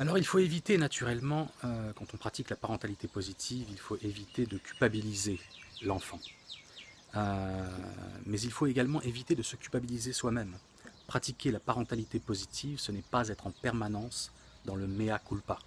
Alors il faut éviter naturellement, euh, quand on pratique la parentalité positive, il faut éviter de culpabiliser l'enfant. Euh, mais il faut également éviter de se culpabiliser soi-même. Pratiquer la parentalité positive, ce n'est pas être en permanence dans le mea culpa.